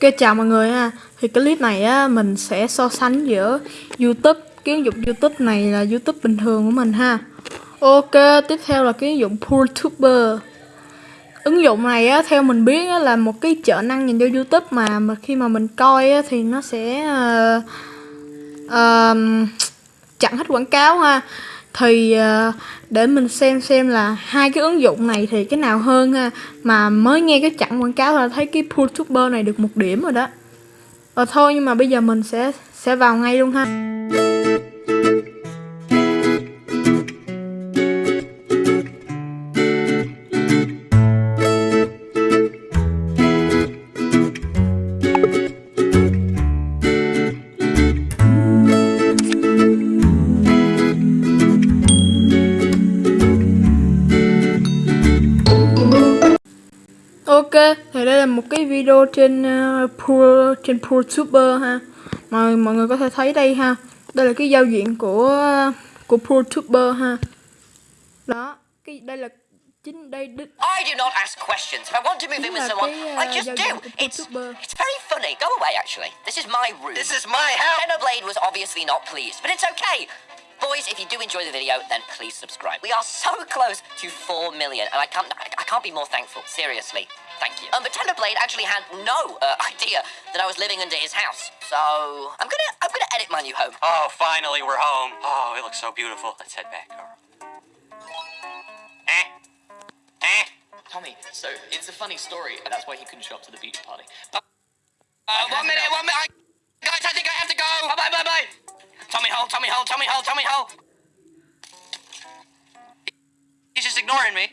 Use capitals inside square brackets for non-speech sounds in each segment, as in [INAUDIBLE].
Ok chào mọi người ha. Thì clip này á mình sẽ so sánh giữa YouTube Cái ứng dụng YouTube này là YouTube bình thường của mình ha. Ok tiếp theo là cái ứng dụng ProTuber Ứng dụng này á theo mình biết á, là một cái trợ năng dành cho YouTube mà mà khi mà mình coi á, thì nó sẽ uh, uh, chặn hết quảng cáo ha thì ờ, để mình xem xem là hai cái ứng dụng này thì cái nào hơn ha. Mà mới nghe cái chặn quảng cáo là thấy cái youtuber này được một điểm rồi đó. Ờ thôi nhưng mà bây giờ mình sẽ sẽ vào ngay luôn ha. Đây là một cái video trên uh, Pro trên ProTuber ha. Mọi mọi người có thể thấy đây ha. Đây là cái giao diện của của ProTuber ha. Đó, cái đây là chính đây đích I do not ask questions. If I want to move in with là someone, cái, I uh, just do. It's it's very funny. Go away, actually. This is my room. This is my house. Xenoblade was obviously not pleased, but it's okay. Boys, if you do enjoy the video, then please subscribe. We are so close to 4 million, and I can't I can't be more thankful. Seriously. Thank you. Um, but Blade actually had no uh, [LAUGHS] idea that I was living under his house. So I'm gonna I'm gonna edit my new home. Oh, finally we're home. Oh, it looks so beautiful. Let's head back, Carl. Eh? Eh? Tommy, so it's a funny story, and that's why he couldn't show up to the beach party. Uh, one minute, one minute. I, guys, I think I have to go. Bye, bye, bye, bye. Tommy Hole, Tommy Hole, Tommy Hole, Tommy Hole. He's just ignoring me.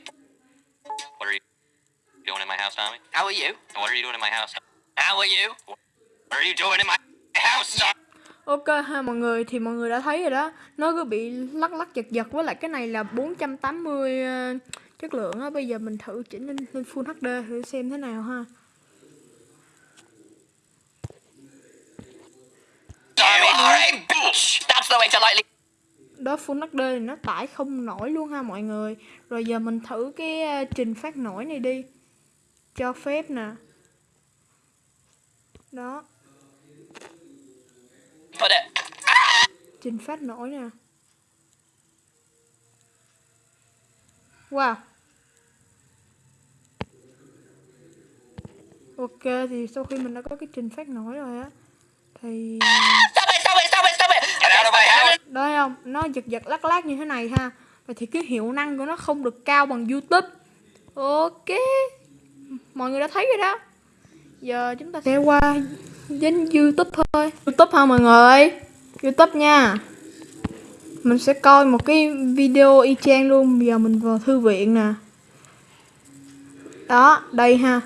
Doing in my house, Tommy? How are you? What are you doing in my house? How are you? What are you doing in my house? Tommy? Ok ha mọi người thì mọi người đã thấy rồi đó Nó cứ bị lắc lắc giật giật với lại cái này là 480 uh, chất lượng á Bây giờ mình thử chỉnh lên, lên Full HD thử xem thế nào ha You are a bitch. That's the way to lightly Đó Full HD thì nó tải không nổi luôn ha mọi người Rồi giờ mình thử cái uh, trình phát nổi này đi Cho phép nè. Đó. Trình phát nổi nè. Wow. Ok thì sau khi mình đã có cái trình phát nổi rồi á Thì đó thấy không? Nó giật giật lắc lắc như thế này ha. Và thì cái hiệu năng của nó không được cao bằng youtube. Ok mọi người đã thấy rồi đó giờ chúng ta sẽ qua đến youtube thôi youtube ha mọi người youtube nha mình sẽ coi một cái video y chang luôn bây giờ mình vào thư viện nè đó đây ha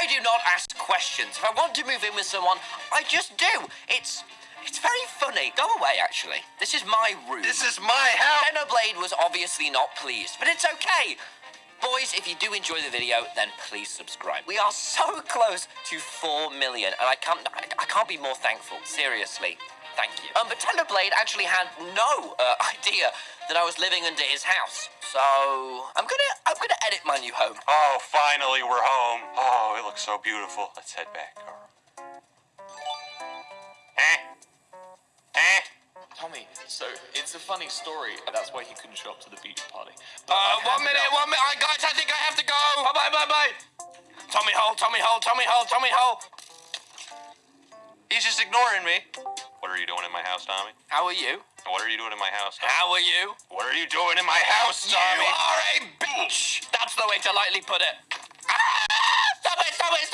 I do not ask questions. If I want to move in with someone, I just do. It's it's very funny. Go away, actually. This is my room. This is my house. Xenoblade was obviously not pleased, but it's okay. Boys, if you do enjoy the video, then please subscribe. We are so close to 4 million, and I can't I, can't be more thankful. Seriously. Thank you. Um, but Blade actually had no uh, [LAUGHS] idea that I was living under his house. So I'm gonna I'm gonna edit my new home. Oh, finally we're home. Oh, it looks so beautiful. Let's head back? Eh? Tommy, so it's a funny story, that's why he couldn't show up to the beach party. Uh, But one minute, out- one minute. I, guys, I think I have to go. Bye, bye, bye, bye. Tommy Hole, Tommy Hole, Tommy Hole, Tommy Hole. He's just ignoring me. What are you doing in my house, Tommy? How are you? What are you doing in my house? How are you? What are you doing in my house, Tommy? You are a bitch. That's the way to lightly put it.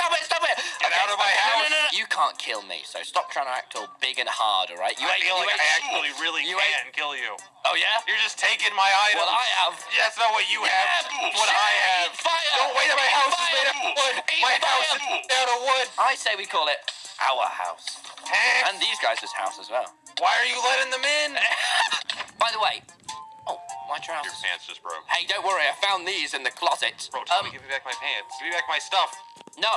Stop it! Stop it! Stop it! Stop it! Get out of my No, house. no, no, no. You can't kill me, so stop trying to act all big and hard, all right? You I ain't- feel you like I ain't- actually really you can ain't- kill you. Oh yeah? You're just taking my items. Well, I have. Yeah, that's not what you have. Yeah, That's what I have. Fire! Don't wait, my house is Fire! made of wood. Eat My house is made out of wood. I say we call it our house. Eh? And these guys' house as well. Why are you letting them in? [LAUGHS] By the way, my Your trousers. pants just broke. Hey, don't worry, I found these in the closet. Bro, tell Um, me, give me back my pants. Give me back my stuff. no.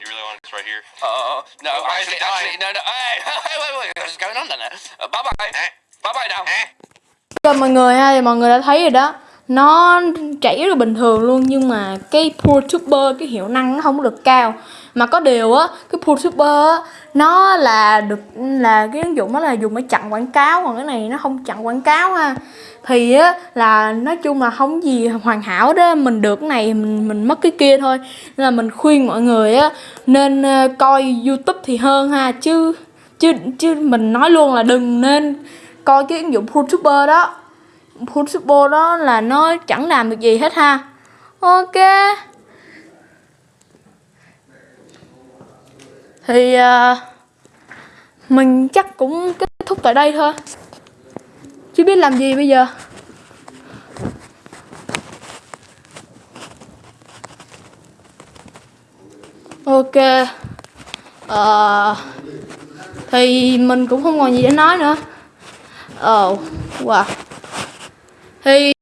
You really want this right here? Uh, no, Oh, actually, actually, no, no. [LAUGHS] Hey, wait, wait, wait. What's going on there? Uh, bye bye. Eh? Bye bye now. Eh? Mọi người ha, thì mọi người đã thấy rồi đó Nó chảy rất là bình thường luôn Nhưng mà cái ProTuber, cái hiệu năng nó không được cao mà có điều á cái youtuber á nó là được là cái ứng dụng đó là dùng để chặn quảng cáo còn cái này nó không chặn quảng cáo ha thì á là nói chung là không gì hoàn hảo đó. Mình được cái này mình mình mất cái kia thôi. Nên là mình khuyên mọi người á nên ờ, coi youtube thì hơn ha. Chứ chứ chứ mình nói luôn là đừng nên coi cái ứng dụng youtuber đó. Youtuber đó là nó chẳng làm được gì hết ha. Ok. Thì uh, mình chắc cũng kết thúc tại đây thôi chứ biết làm gì bây giờ? Ok. Ờ thì mình cũng không còn gì để nói nữa. Ờ wow. Thì